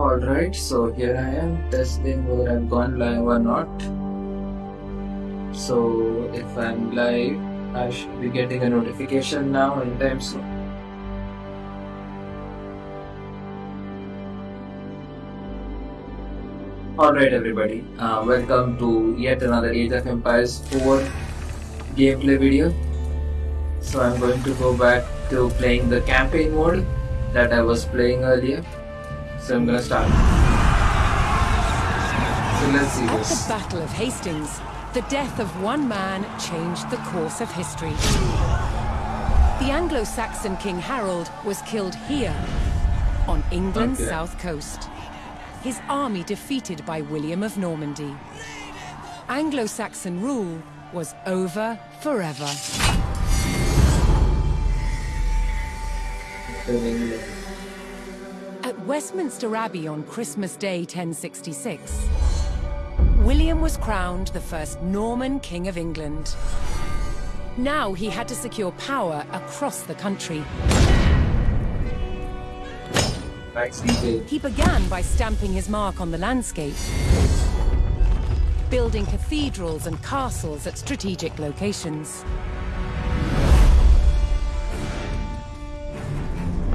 Alright, so here I am testing whether I've gone live or not. So if I'm live, I should be getting a notification now anytime soon. Alright everybody, uh, welcome to yet another Age of Empires 4 gameplay video. So I'm going to go back to playing the campaign mode that I was playing earlier. So I'm gonna start. So let's see At this. the Battle of Hastings, the death of one man changed the course of history. The Anglo-Saxon King Harold was killed here, on England's Okay. south coast. His army defeated by William of Normandy. Anglo-Saxon rule was over forever. Westminster Abbey on Christmas Day 1066, William was crowned the first Norman King of England. Now he had to secure power across the country. Detail. He began by stamping his mark on the landscape, building cathedrals and castles at strategic locations.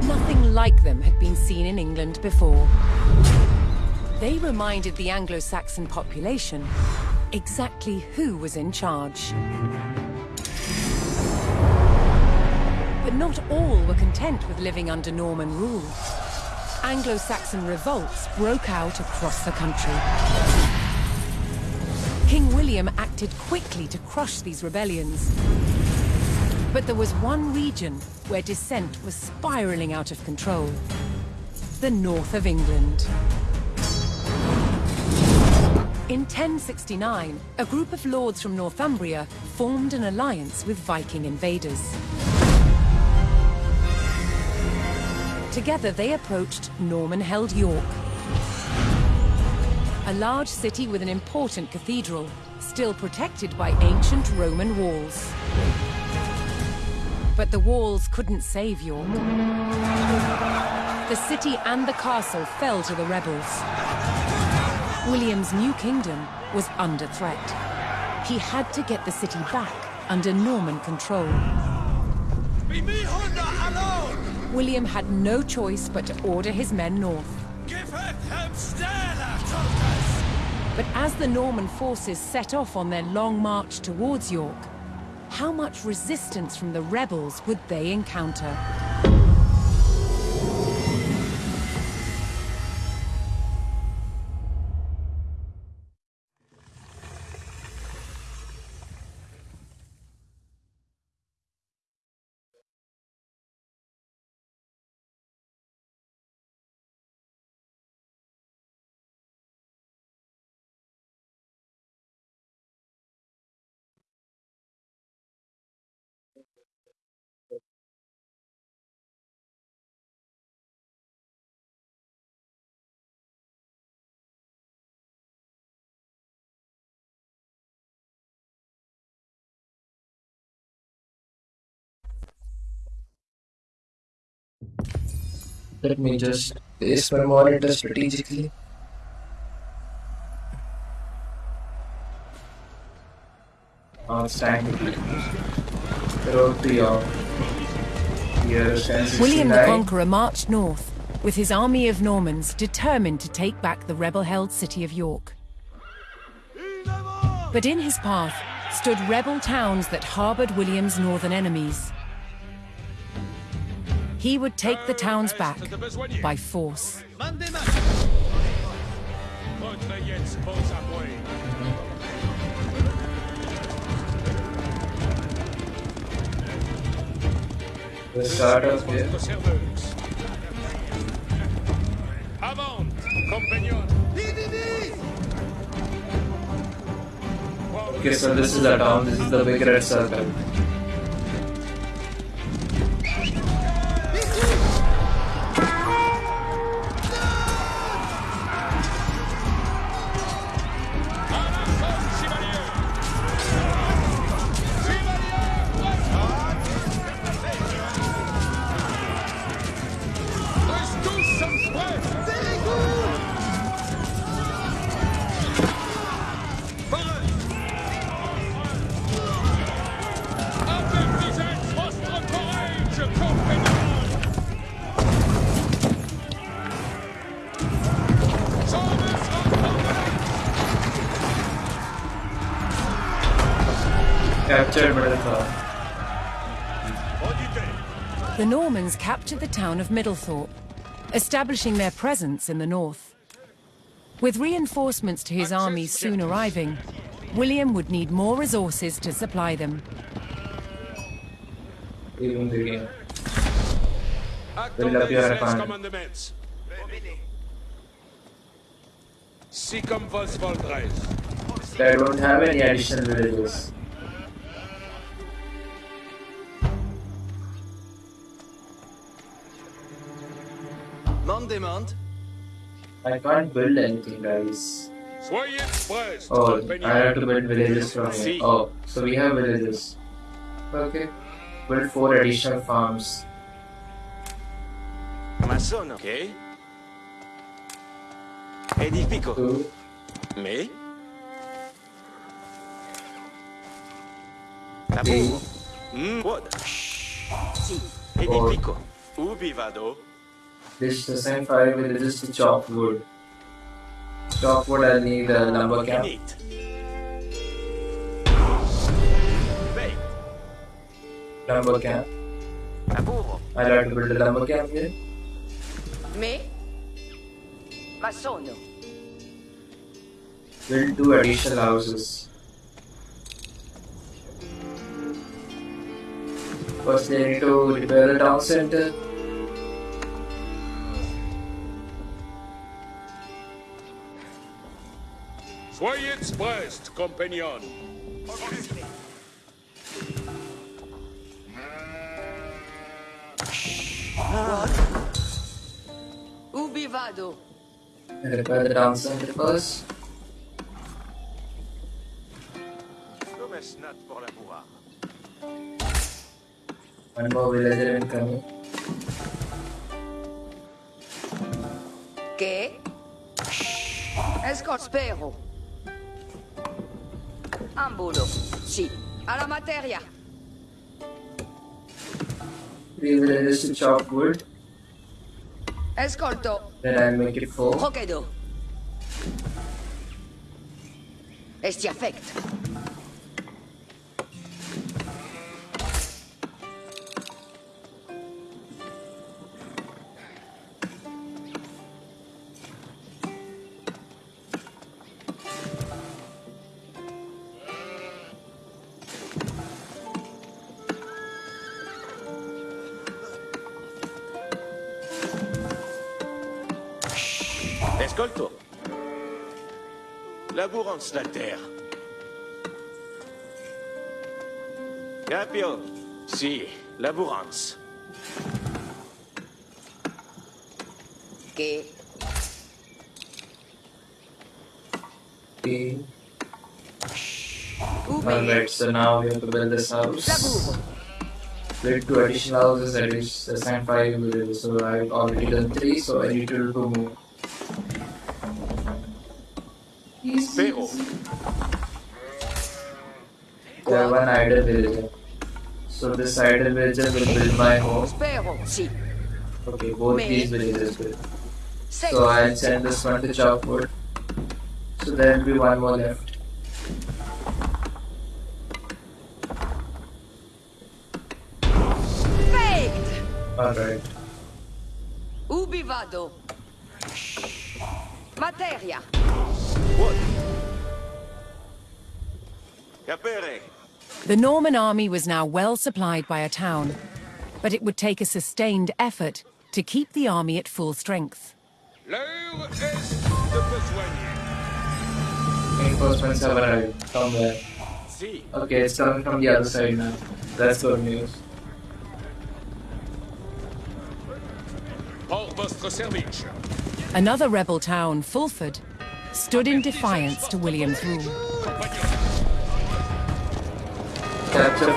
Nothing like them had been seen in England before. They reminded the Anglo-Saxon population exactly who was in charge. But not all were content with living under Norman rule. Anglo-Saxon revolts broke out across the country. King William acted quickly to crush these rebellions. But there was one region where dissent was spiraling out of control. The north of England. In 1069, a group of lords from Northumbria formed an alliance with Viking invaders. Together they approached Norman-held York. A large city with an important cathedral, still protected by ancient Roman walls. But the walls couldn't save York. The city and the castle fell to the rebels. William's new kingdom was under threat. He had to get the city back under Norman control. Be me Honda alone! William had no choice but to order his men north. Give it hem! But as the Norman forces set off on their long march towards York, how much resistance from the rebels would they encounter? Let me just place my monitor strategically. Oh, it's time to play. Road to York. Year William the Conqueror marched north, with his army of Normans determined to take back the rebel-held city of York. But in his path stood rebel towns that harboured William's northern enemies. He would take the towns uh, back by force. Mandez Votre Jens pose à moi. The start of here. Avant, compagnon. Okay, so this is the town, this is the big red circle. Auditez. The Normans captured the town of Middlethorpe, establishing their presence in the north. With reinforcements to his army soon arriving, William would need more resources to supply them. Leaving the game. Attendez appear les upon- commandements. Sicum vos voldres. I don't have any additional villages. Man demande. I can't build anything, guys. Oh. I have to build villages from here. Oh, so we have villages. Okay. Build four additional farms. Maçonne. Ok. Edifico. Two. Mais. Laburo. Mm. Wood. Si. Edifico. Ubi vado? This the same five villages to chop wood. Chop wood, I'll need a lumber camp. Finite. Baked. Lumber camp. Laburo. I'll have to build a lumber camp here. Me? Ma sono. Build two additional houses. First, they need to repair the town center. Soyez prêts, compagnons. Ubi vado? Repair the town center first. Come snat pour labourar. One more villager incoming. Che? Esco spero. Ambulo. Sì. Alla materia. Three villagers uh, to chop wood. Ascolto. Then I'll make it four. Procedo. Esti affect. Ascolto. Labourance la terre. Capio. Si, labourance. Che? Three. Ubi? Alright, so now we have to build this house. Laburo. Build two additional houses, that is assign five villages. So I've already done three, so I need to do two more. Idle villager. So this idle villager will build my home. Okay, both these villages will. Sei. So I'll send this one to chop wood. So there will be one more left. Alright. Ubi vado? Materia. Wood. Capere. The Norman army was now well supplied by a town, but it would take a sustained effort to keep the army at full strength. L'heure est de besoigner. Reinforcements have arrived from there. Okay, it's coming from the other side now. That's good news. Hors votre service. Another rebel town, Fulford, stood in defiance to William's rule. Capture.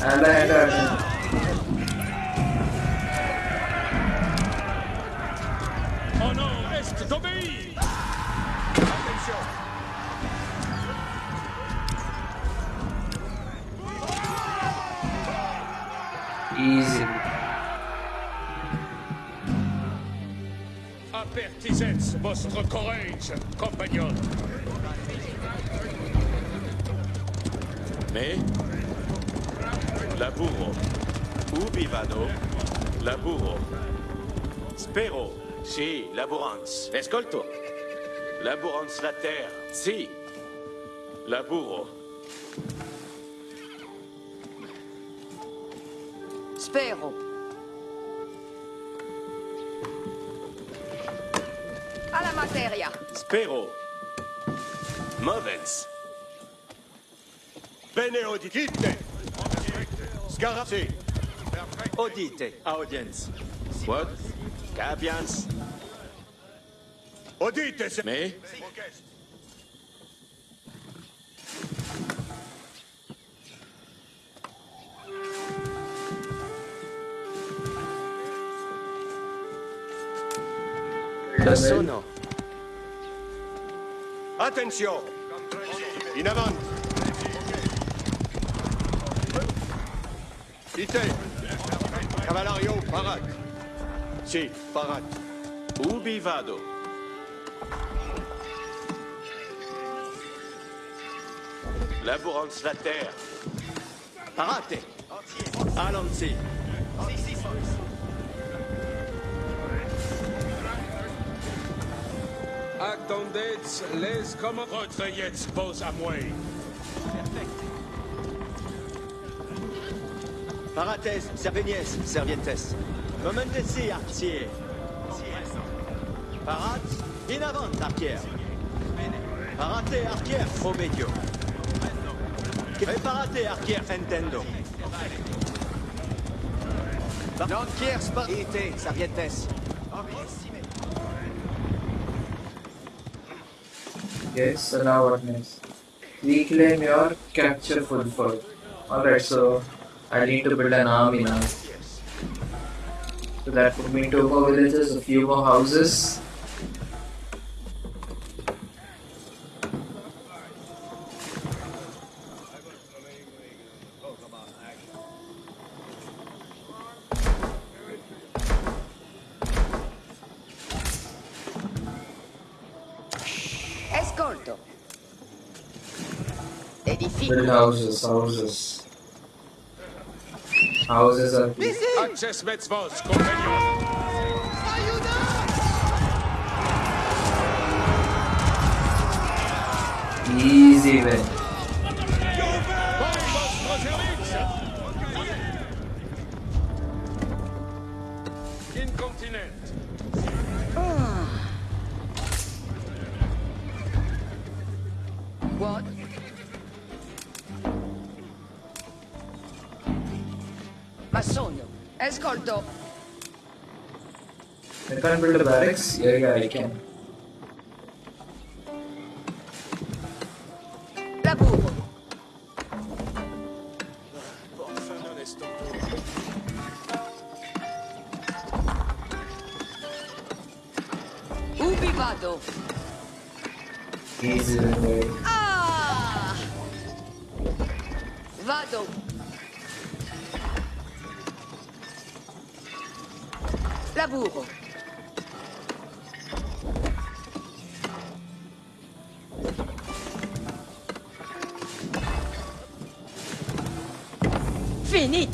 And header. Mon nom est d'obéir. Attention. Easy. Apertisez votre courage, compagnons. Laburo. Ubi vado? Laburo. Spero. Sì, laborans. Escolto. Laborans la terre. Sì. Laburo. Spero. Alla materia. Spero. Movens. Bene. Scarabsi. Audite. Audience. What? Capians. Udite se... Mais? Sono. Attention. In avant. Ite. Cavalario, parat. Si, parat. Ubi vado? Laborans la terre. Parate. Allons-y. Attendez les commandes. Retrayez vos amouets. Parates, Servinies, Servientes. Momentesi, artier. Parat, in avant, arquier. Parate, arquier, obedio. Preparate, arquier, entendo. Lancier, sparite, Servientes. Yes, what next? Reclaim your capture full fort. Alright, so I need to build an army now. So that put me two more villages, a few more houses. Escolto. Build houses, houses. Houses are Access met vos compagnons. easy win. Can't build a barracks? Yeah, yeah, I can. Ubi vado? Easy. Ah! Vado. Laburo. Finit.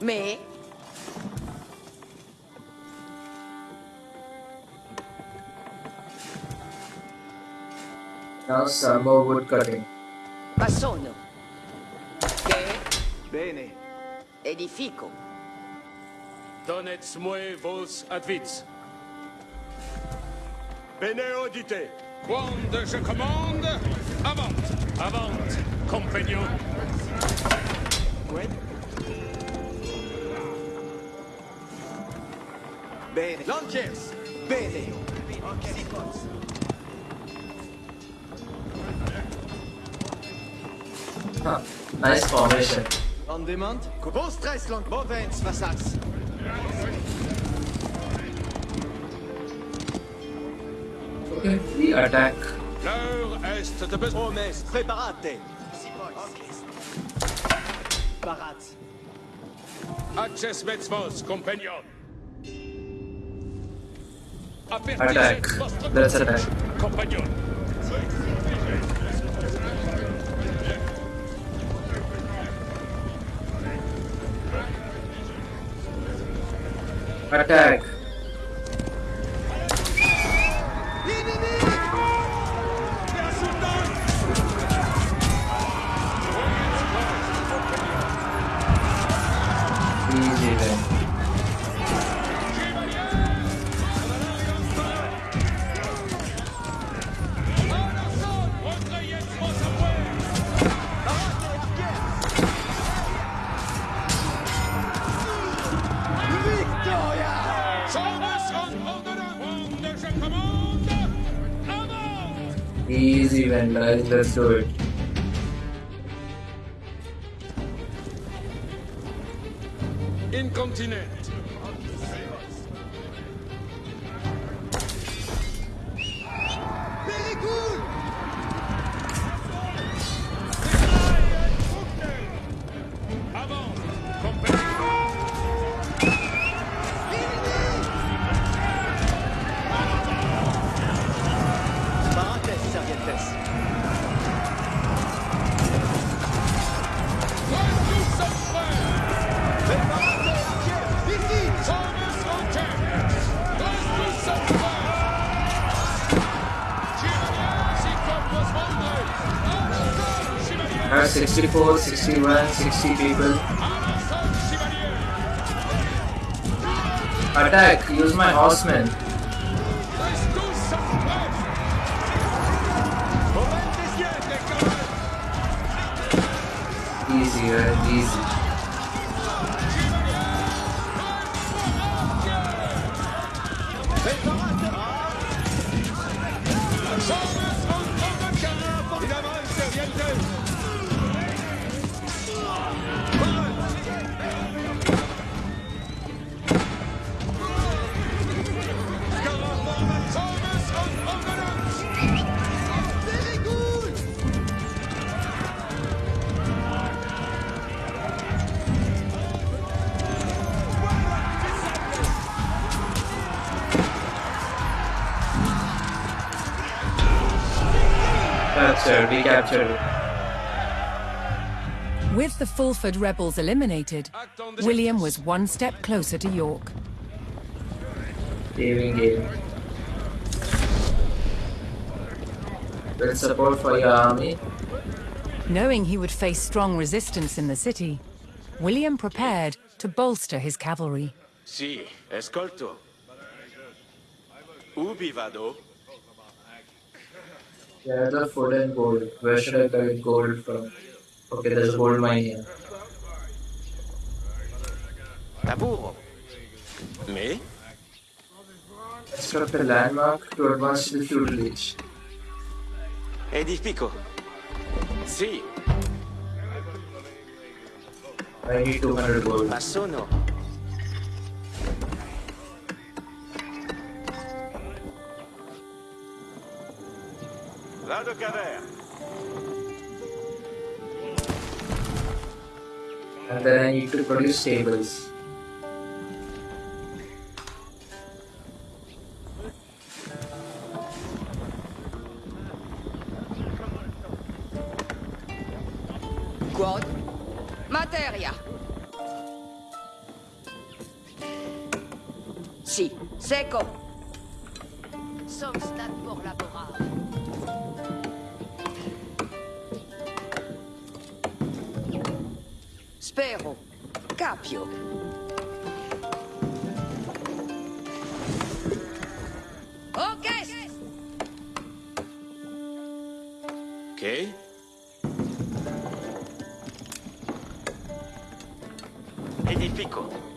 Mais Now some more wood cutting. ma sono. Che? Bene. edifico. Donnez moi vos advits. Bene udite. Quand je commande, avant, avant, compagnon. Quid? Bene. Lanciers. Bene. Huh. Nice formation. On demand? Vos tres lang. Bovens, Vassats. Okay, we attack. L'heure est de besoin. Homes, preparate. Parat. Access met vos compagnon. Attack. Let's attack. Compagnon. Attack. Easy guys. Let's do it. Incontinent. 64, 61, 60 people. Attack! Use my horsemen. Easy. Easy. Captured. We captured it. With the Fulford rebels eliminated, William was one step closer to York. Saving game. With support for your army. Knowing he would face strong resistance in the city, William prepared to bolster his cavalry. Si, escolto. Ubi vado? Gather food and gold. Where should I collect gold from? Okay, there's a gold mine here. Lavoro. Me? Construct a landmark to advance to the feudal age. Edifico. Si, I need 200 gold. ma sono. Vado Caver. And then I need to produce tables. Quod? Materia. Si. Seco. Somstat por laborar. Spero. Capio. Ok. Ok? Edifico.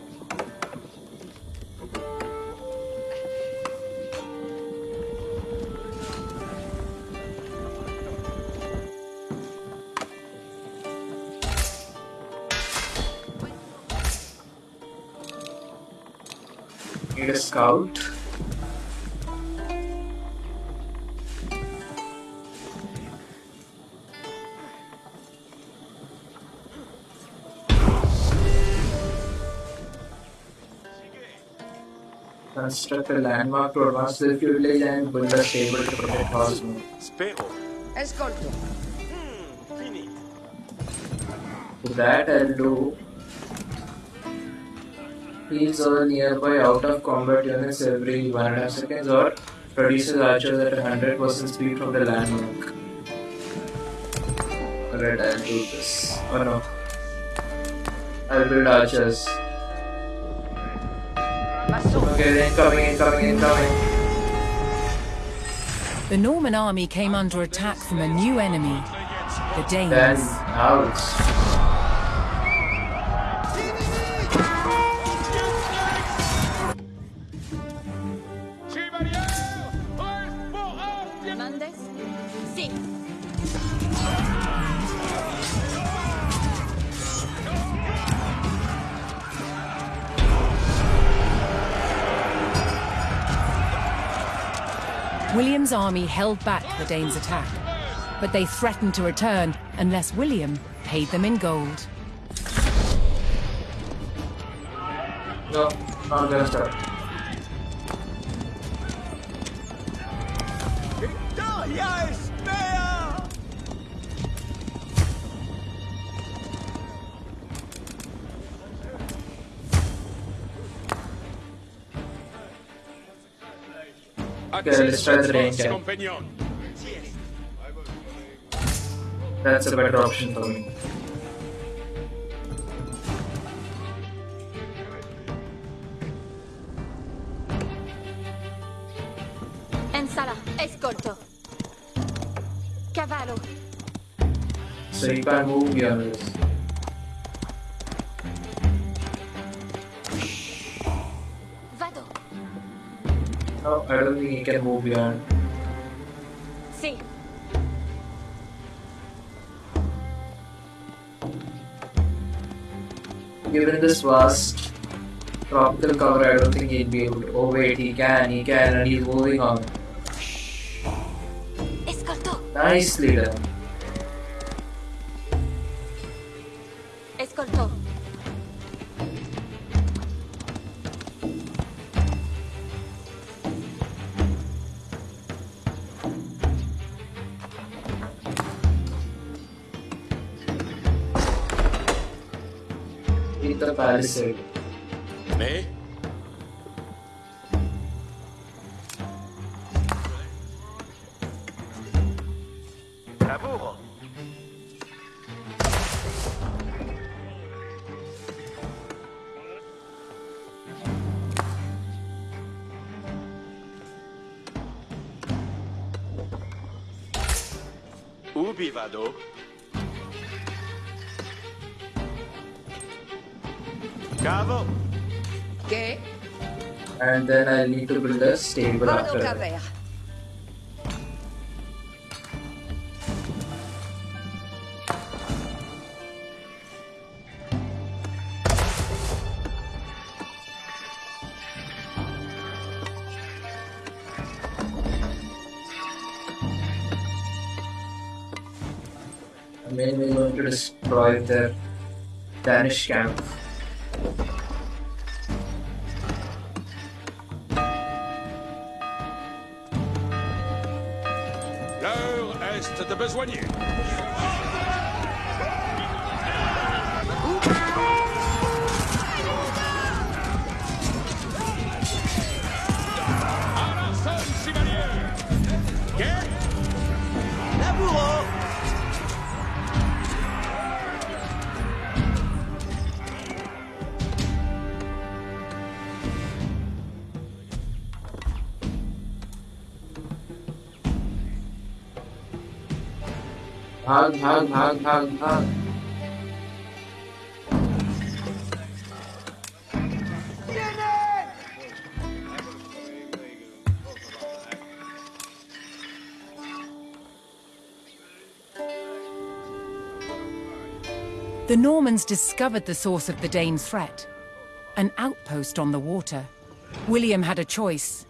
Need a scout. Construct a landmark to advance the village and build a stable to protect Osmo. Spero. Ascolto. Hmm, Fini. To that I'll do heals all nearby out of combat units every one and a half seconds or produces archers at 100% speed from the landmark. Alright, I'll do this. Oh no. I'll build archers. Okay, incoming, incoming, incoming. The Norman army came under attack from a new enemy, the Danes. Then, ouch. Army held back the Danes' attack, but they threatened to return unless William paid them in gold. No, not gonna start. Let's the range That's a better option for me. En sala. Escolto. Cavallo. So you can't move beyond I don't think he can move beyond. Sí. Given this vast tropical cover, I don't think he'd be able to. Oh wait, he can, he can, and he's moving on. Escolto. Nicely done. Hit the palisade. Mais Lavoro. Ubi vado? And then I'll need to build a stable after that. I'm mainly going to destroy their Danish camp. Est de The Normans discovered the source of the Dane's threat, an outpost on the water. William had a choice.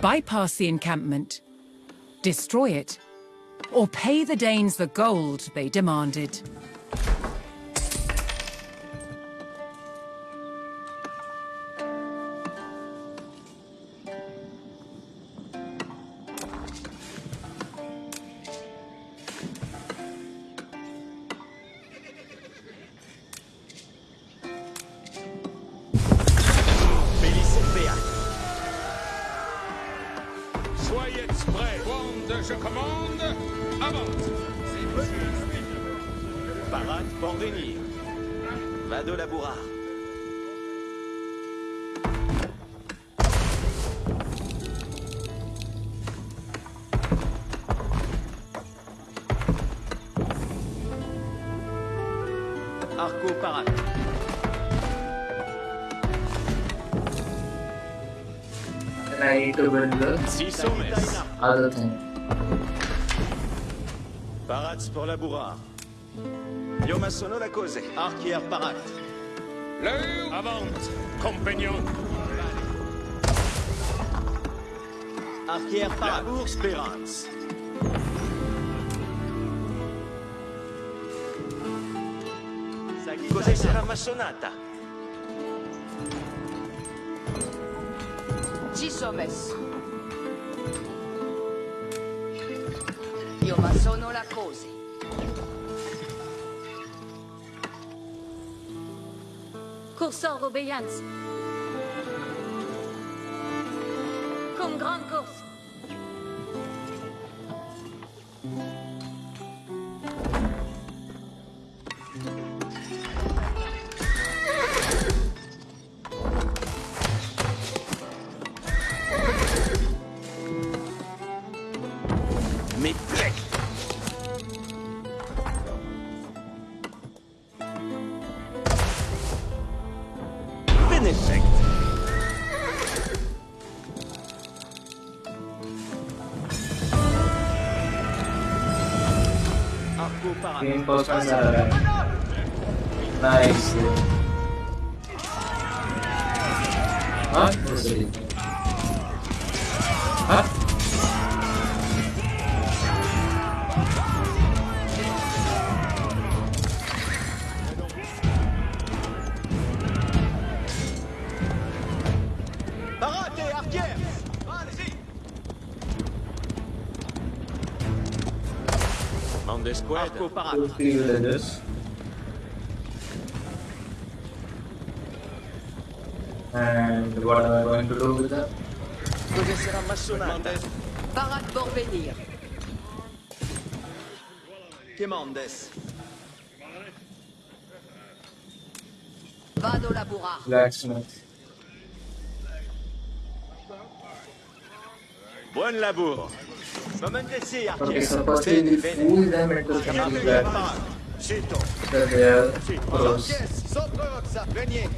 Bypass the encampment, destroy it, or pay the Danes the gold they demanded. Arco parade. Then I need to build the Six hommes. other thing. Parats pour labourard. Io ma sono la cose. Arquière parade. L'heure avance, compagnon. Arquière parade. Labour Spérance. Cos'è sarà massonata? Six hommes. Io ma sono la cose. Courseur obéissance. Comme grande course. Parade. Reinforcements are Mande squad Arco parade. Two, three villages. And what am I going to do with that? Cos'è sarà massonata? Parade pour. Quemandes. Vado laborar. Blacksmith. Buon lavoro Momendesi, Okay, arquière. so firstly we fool them into thinking Arquière that, parade. Sito that they are pros. Yes, sobre Roxa. Venez.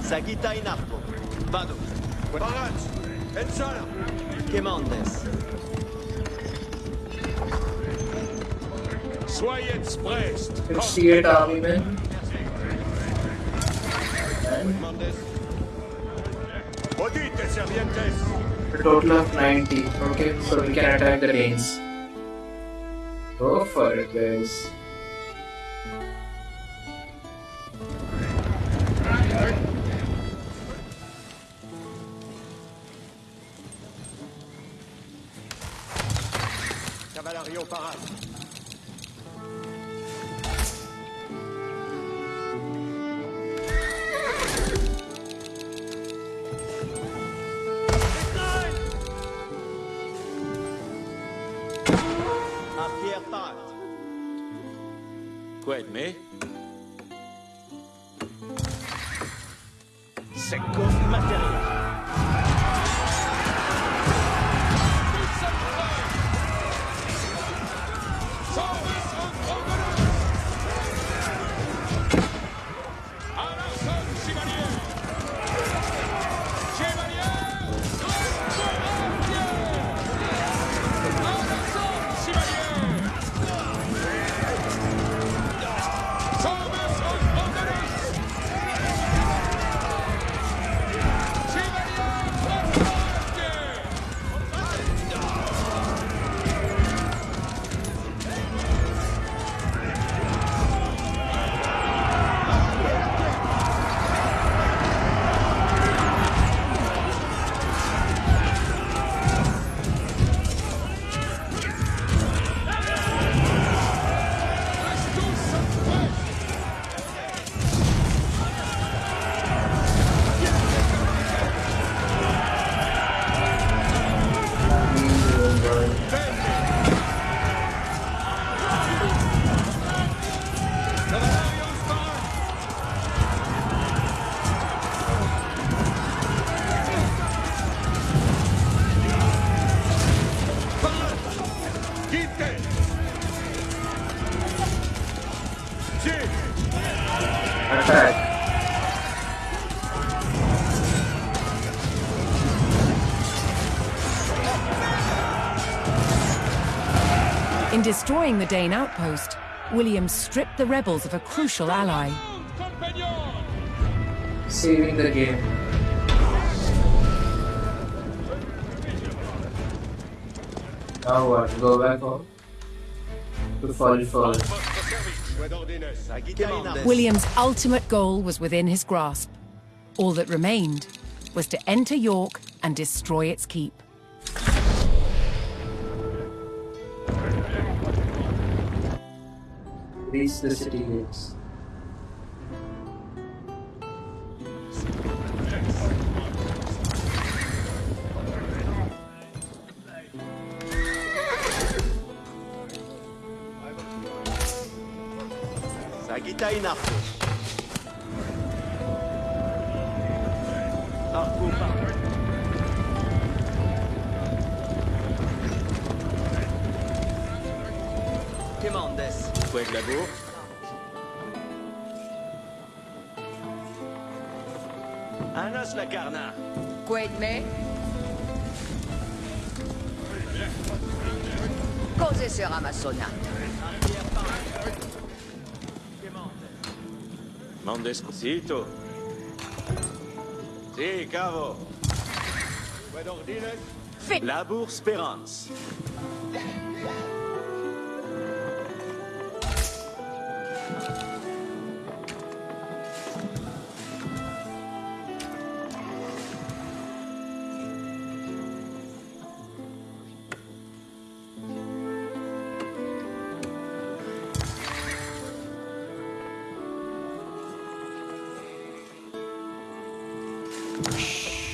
Sagitta in arco. Vado. Parats, Ensala, Quemandes. soyez prest. 68 army men. Odite, a total of 90. Okay, so we can attack the Danes. Go for it, guys. Destroying the Dane outpost, William stripped the rebels of a crucial ally. Compagnon Saving the game. Now what? Go back home? To fall for Votre service Point. William's ultimate goal was within his grasp. All that remained was to enter York and destroy its keep. Reach the city gates. Sagitainarchus. Arco Quemandes. Fouet de la bourse. place, la Carna. Wait me. Cos'è sarà massonato? Mondesco. Zitto. Sì, cavo. La Bourse Perance.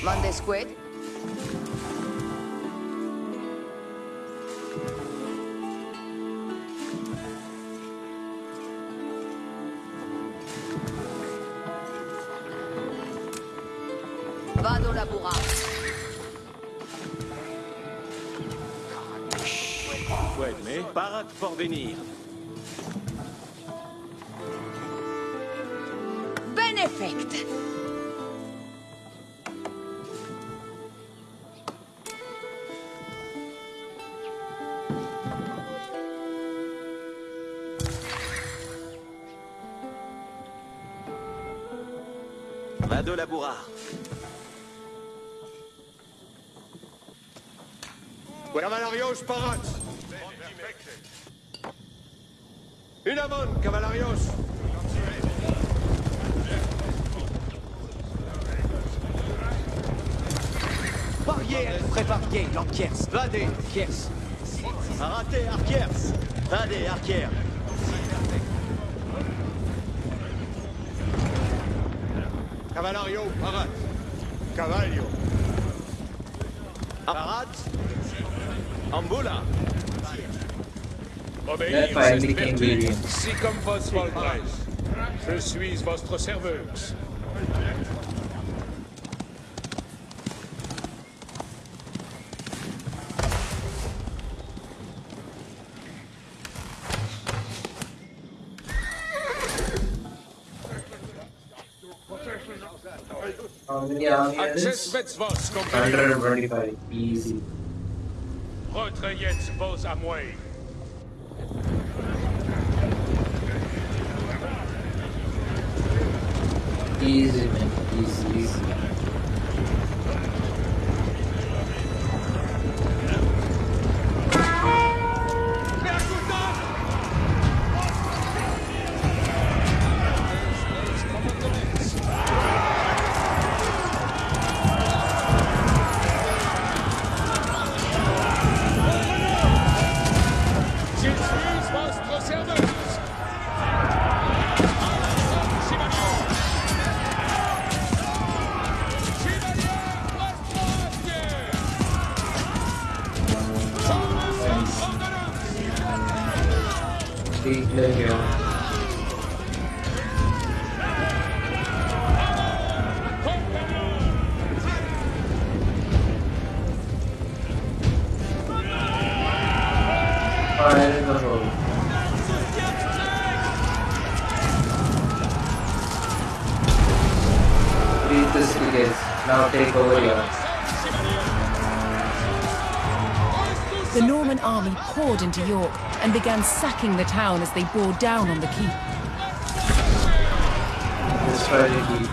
Monday Squid. Vado laborato. Ouais, mais parade pour venir. le labourard. Cavalarios parat. Une amende, Cavalarios. Barrière, préparée, Lampiers. Vadé, Kiers. Raté, Arquiers. Vadé, Arquiers. Cavalario, Parat. Cavallo. Parat. Ah. Ambula. Obéir, si comme votre Je suis votre serveuse. How many army Access units? vets vos, compagnon. 125. Easy. Retrayez vos à moi. Easy, man. Easy, easy. The. The Norman army poured into York and began sacking the town as they bore down on the keep. Destroy the keep.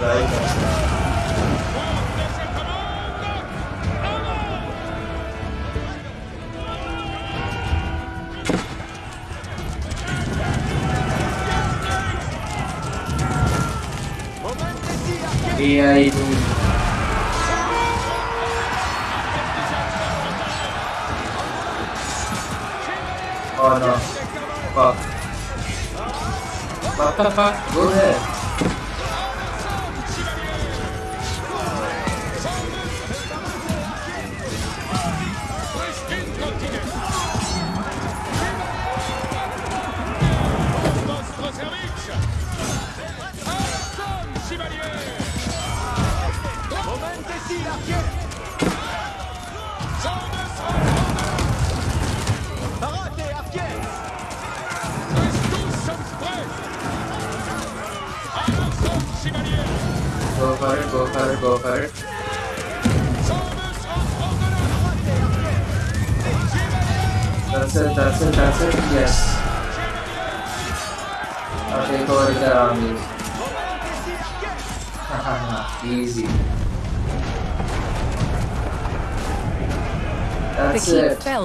Right. thì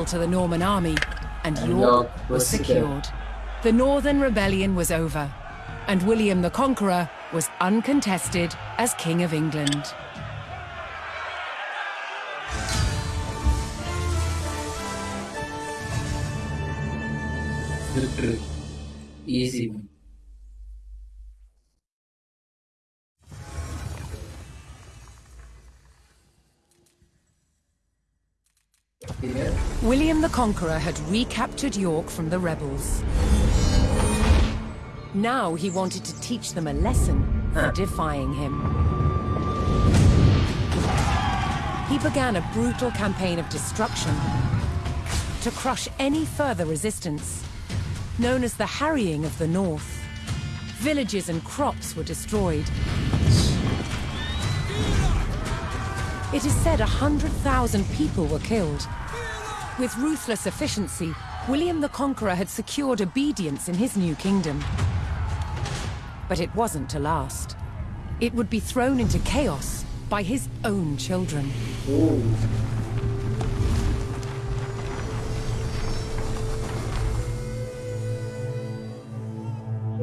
to the Norman army, and York was secured. The Northern Rebellion was over, and William the Conqueror was uncontested as King of England. Easy. William the Conqueror had recaptured York from the rebels. Now he wanted to teach them a lesson for defying him. He began a brutal campaign of destruction to crush any further resistance, known as the Harrying of the North. Villages and crops were destroyed. It is said a hundred thousand people were killed. With ruthless efficiency, William the Conqueror had secured obedience in his new kingdom. But it wasn't to last. It would be thrown into chaos by his own children. Ooh.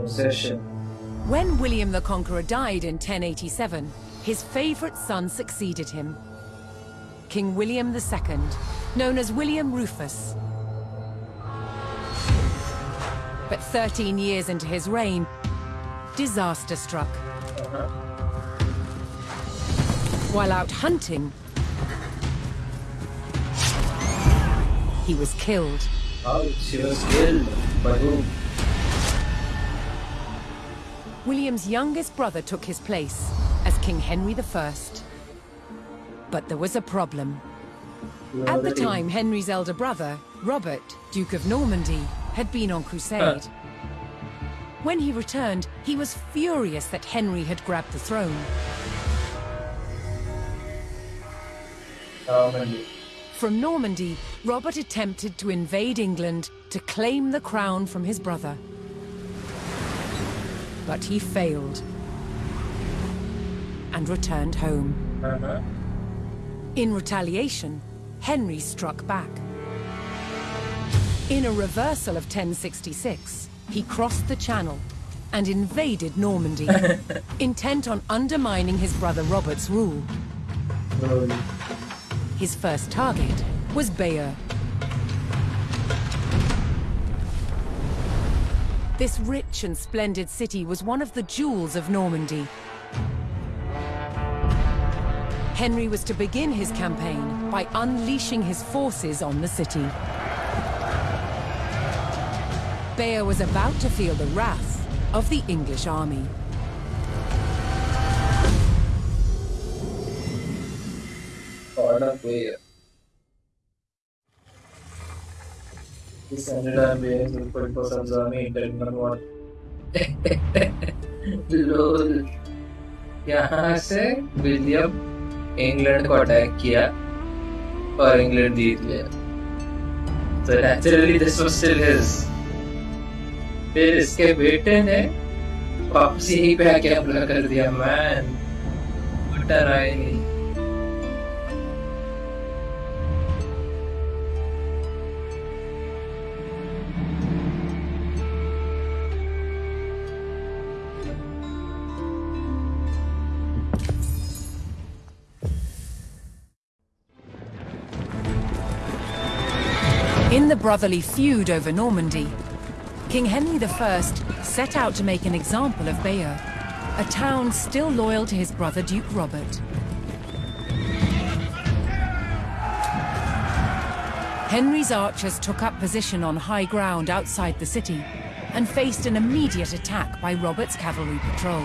Possession. When William the Conqueror died in 1087, his favorite son succeeded him. King William II, known as William Rufus. But 13 years into his reign, disaster struck. While out hunting, he was killed. Oh, she was killed. By whom? William's youngest brother took his place as King Henry I. But there was a problem. At the time, Henry's elder brother, Robert, Duke of Normandy, had been on crusade. When he returned, he was furious that Henry had grabbed the throne. Normandy. From Normandy, Robert attempted to invade England to claim the crown from his brother. But he failed and returned home. Uh-huh. In retaliation, Henry struck back. In a reversal of 1066, he crossed the Channel and invaded Normandy, intent on undermining his brother Robert's rule. His first target was Bayeux. This rich and splendid city was one of the jewels of Normandy. Henry was to begin his campaign by unleashing his forces on the city. Bayeux was about to feel the wrath of the English army. God of way. descended on beings with political sons army intended on what? लोल यहाँ से William England को attack किया और England जीत गया। तो naturally this was still his फिर इसके बेटे ने वापस ही पे आके हमला कर दिया। मैन बटर आई नहीं brotherly feud over Normandy, King Henry I set out to make an example of Bayeux, a town still loyal to his brother Duke Robert. Henry's archers took up position on high ground outside the city and faced an immediate attack by Robert's cavalry patrol.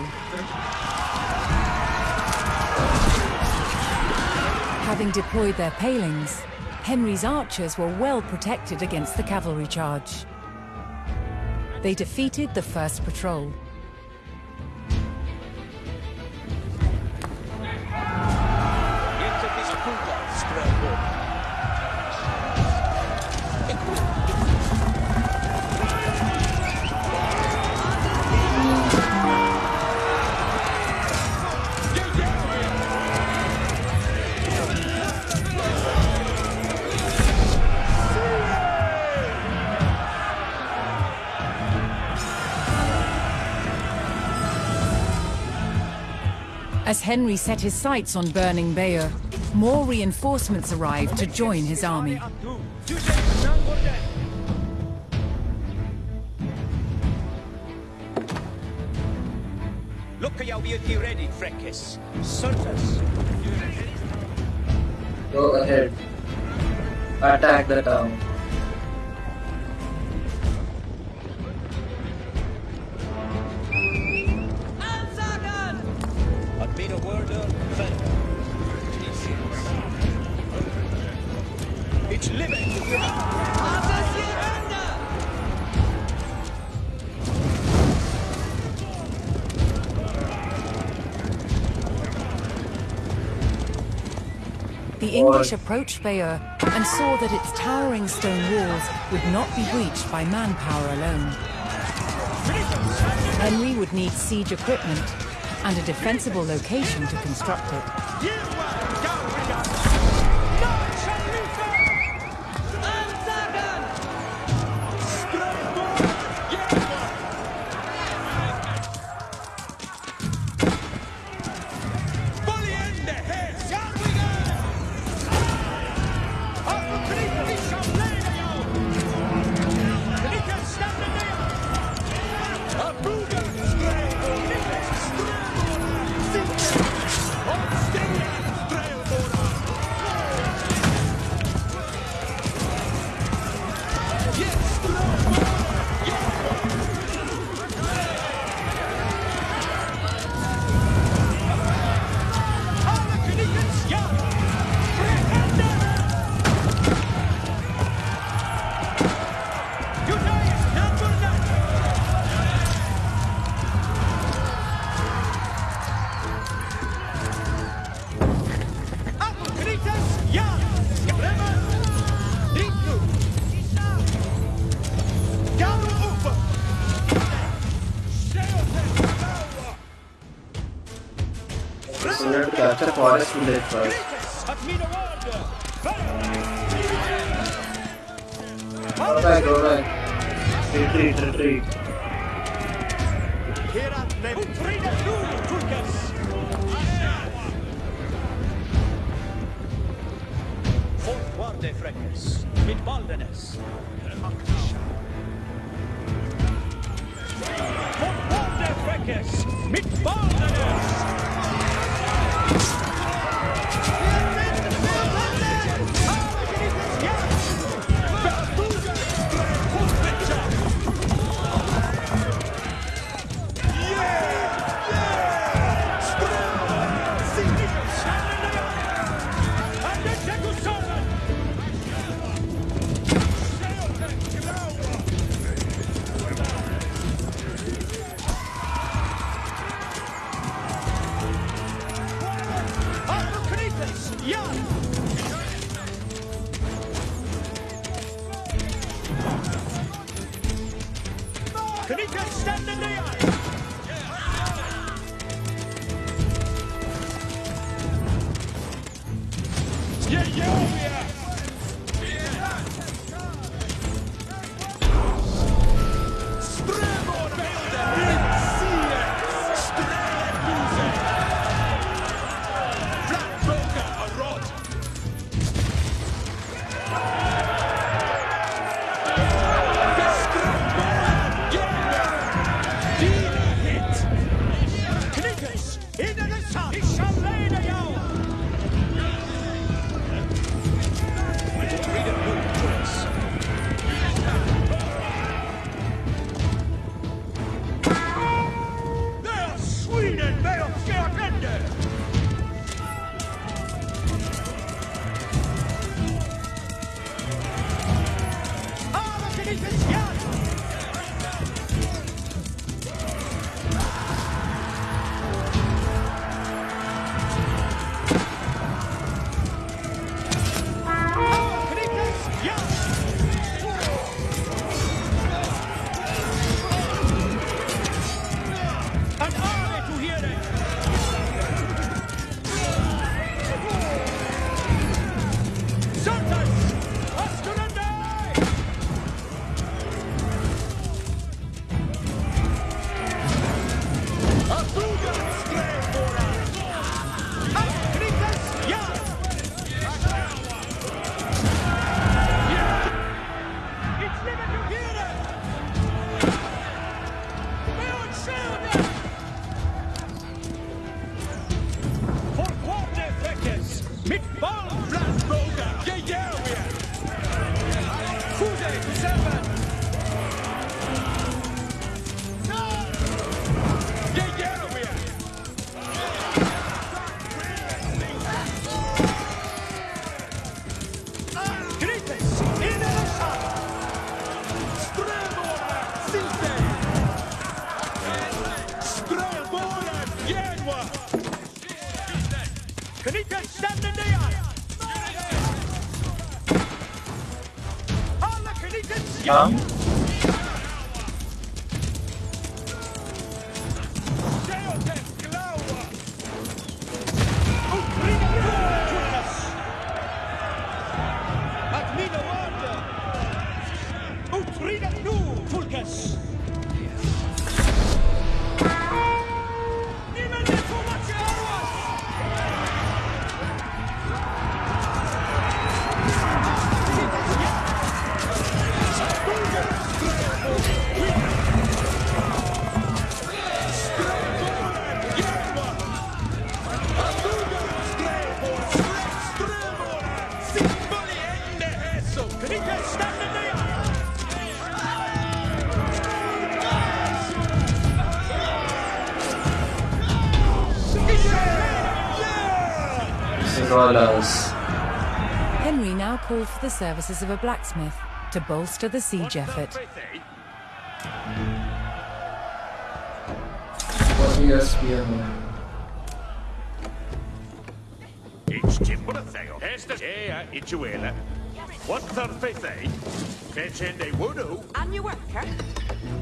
Having deployed their palings, Henry's archers were well protected against the cavalry charge. They defeated the first patrol. As Henry set his sights on burning Bayeux, more reinforcements arrived to join his army. Look at your beauty ready, Frekis. Surface. Go ahead. Attack the town. English approached Bayeux and saw that its towering stone walls would not be breached by manpower alone. Henry would need siege equipment and a defensible location to construct it. Forest village first. Go back, go back. Retreat, retreat. Scholars. Henry now called for the services of a blacksmith to bolster the siege effort. Warrior Spearman. It's Timber Theo. Hesta Ea Ichuela. What Thurfethe? Fetchende Wudu. And your worker?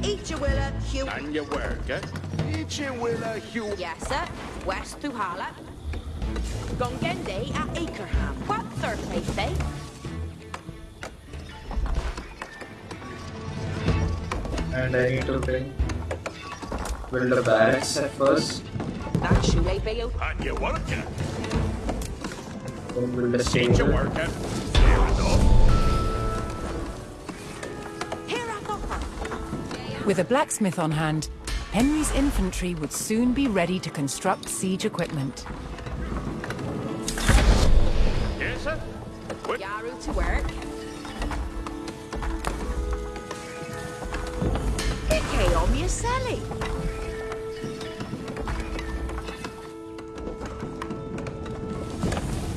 Eat your willa, Hugh. And your worker. Ichuela Hugh. Yes, sir. West Tuhala. Gongende at Akerham. What Thursday, say? And I need to bring build a barracks at first. That's you, eh, Bayo? And your worker. Then build a Ain't your stable. worker. Fair enough. Here I go. With a blacksmith on hand, Henry's infantry would soon be ready to construct siege equipment. Sir? What? Yaru to work. Ike on your celly.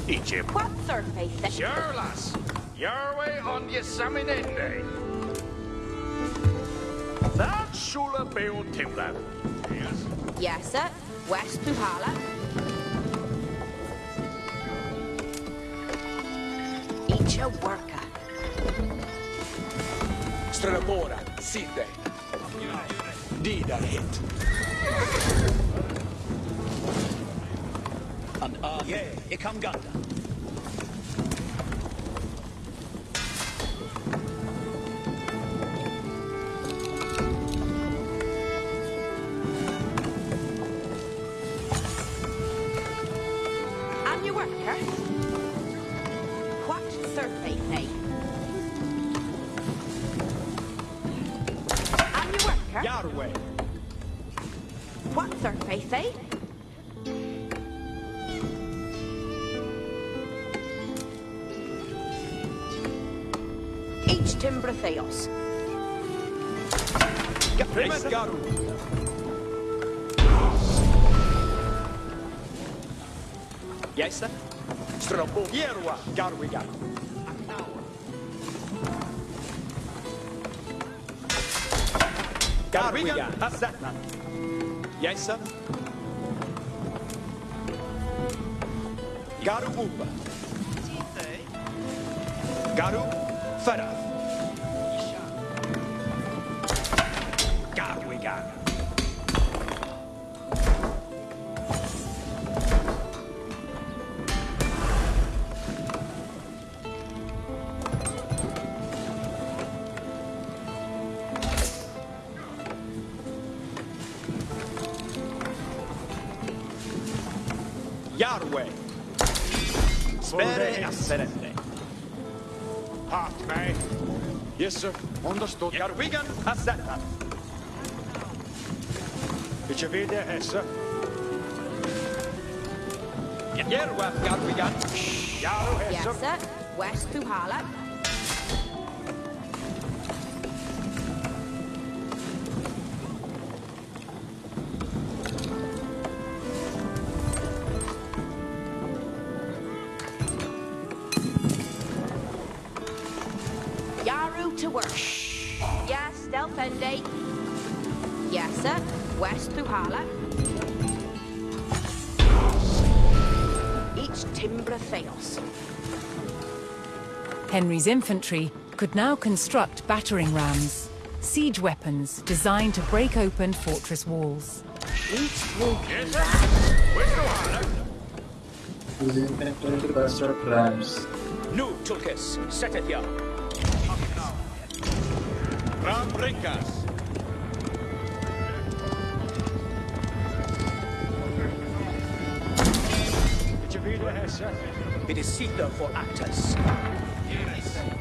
Ichim. What say? Sure, lass. Your way on your Saminende. That Shula Beon Timlan. Yes. Yes, sir. West Tuhala. Worker. Strellamora, Sinde. Diderhet. An army. Each timber theos. Primus Garu. Jäistä. Strobo Jerua Garwigan. Garwigan Asatnan. Jäistä. Garu Upa. Garu Farah. Understood. Garwigan assetna. Vilja vide hesse? Jerwa Garwigan. Jaru Yes, sir. West Puhala. Yaru Henry's infantry could now construct battering rams, siege weapons designed to break open fortress walls. Construct rams. Nu Tulkes. Setethia. Ram vide? It is Sita for Actus. Ich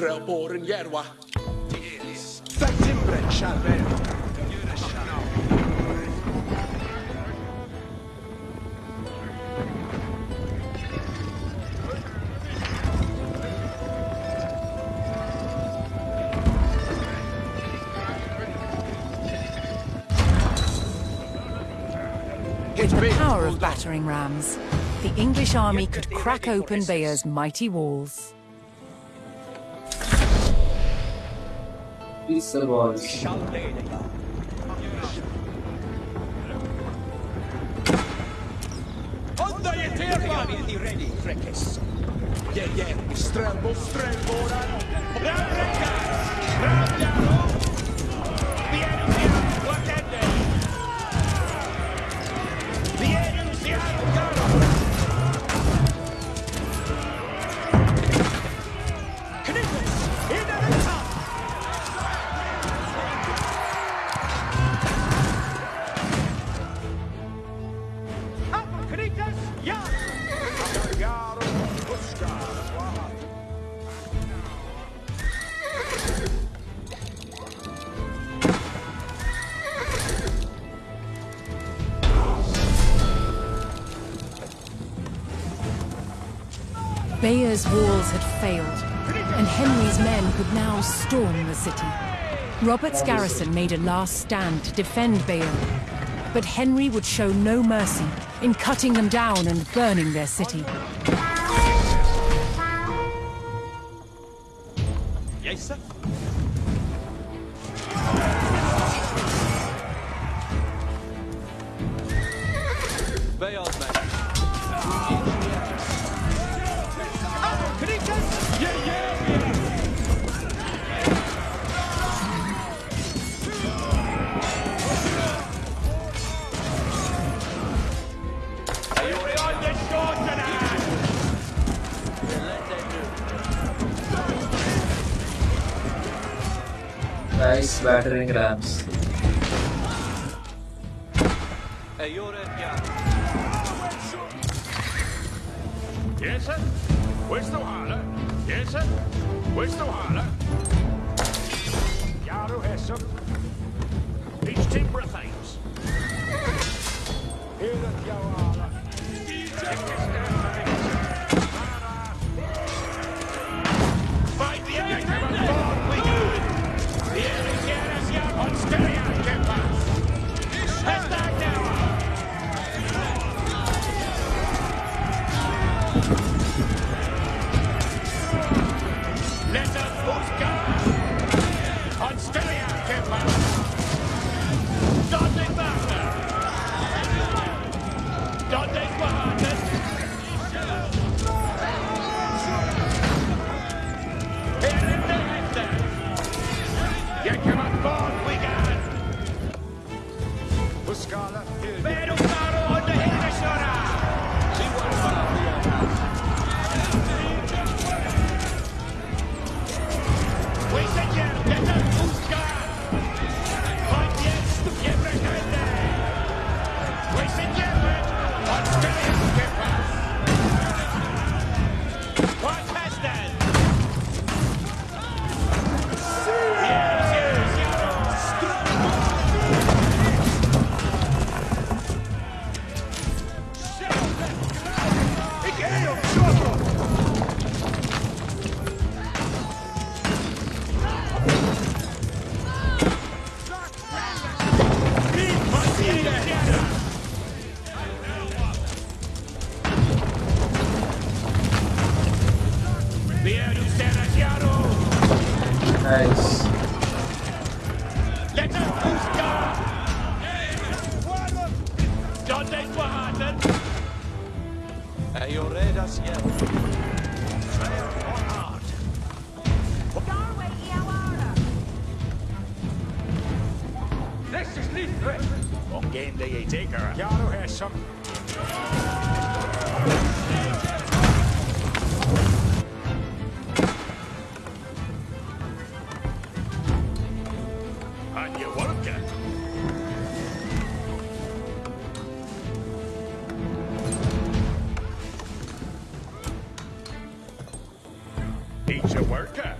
Strelboren Jerwa. Fy timbren Shalbel. With the power of battering rams, the English army could crack open Bayeux's mighty walls. These the je terva! Be ready, Frekes. Je, je, strelbo, strelboran. Langer's walls had failed, and Henry's men could now storm the city. Robert's garrison made a last stand to defend Bale, but Henry would show no mercy in cutting them down and burning their city. Beltrão graus He's a worker.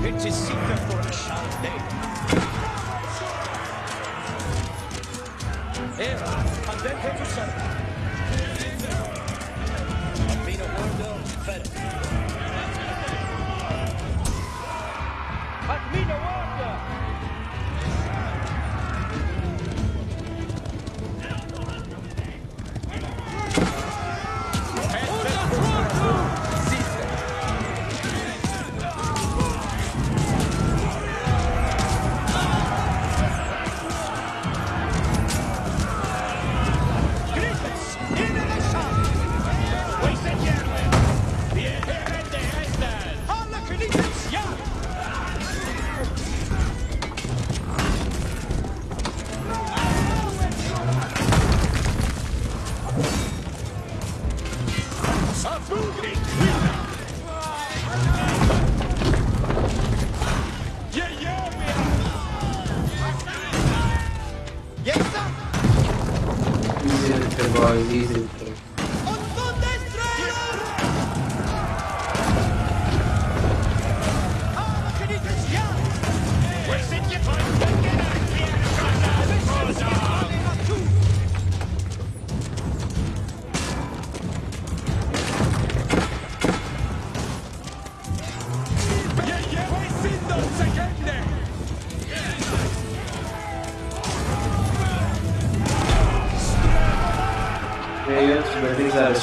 It's a secret for a shot. day. Here, and then go to Sarah. I've been a.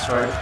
buildings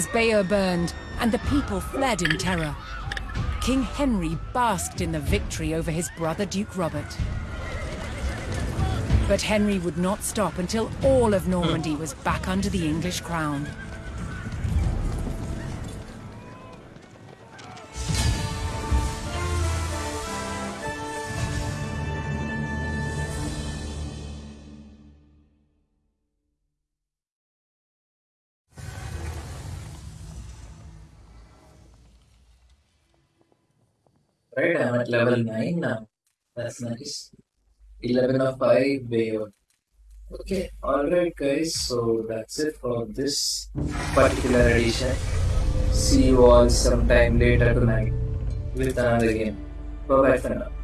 As Bayeux burned and the people fled in terror, King Henry basked in the victory over his brother Duke Robert. But Henry would not stop until all of Normandy was back under the English crown. At level 9 now. That's nice. 11 of 5 Bayer. Okay, alright guys, so that's it for this particular edition. See you all sometime later tonight with another game. Bye bye for now.